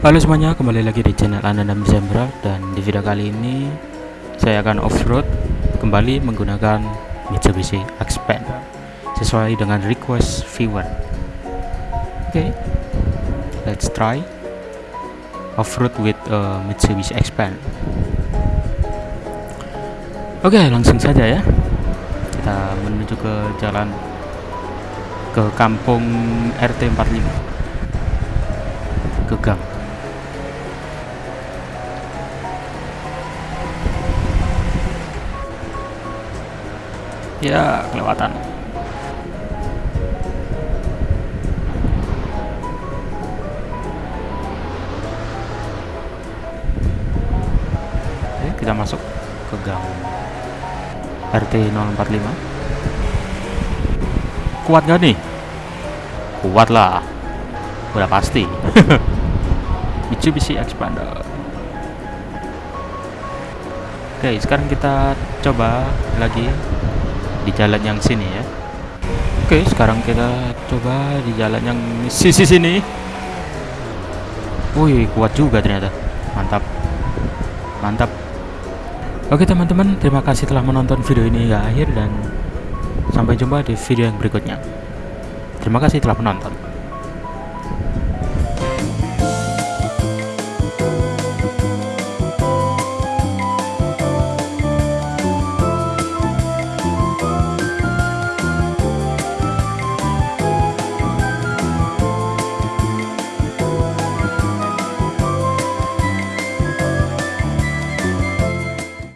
Halo semuanya, kembali lagi di channel Anandam Zembra dan di video kali ini saya akan off-road kembali menggunakan Mitsubishi Xpander sesuai dengan request viewer. Oke, okay, let's try off-road with uh, Mitsubishi Xpander. Oke, okay, langsung saja ya. Kita menuju ke jalan ke kampung RT 45 ke gang ya kelewatan. Oke, kita masuk ke gang RT 045 kuat gak nih? Kuat lah udah pasti. Mitsubishi Xpander. Oke sekarang kita coba lagi di jalan yang sini ya. Oke sekarang kita coba di jalan yang sisi sini. Wih kuat juga ternyata. Mantap. Mantap. Oke teman-teman terima kasih telah menonton video ini hingga akhir dan sampai jumpa di video yang berikutnya. Terima kasih telah menonton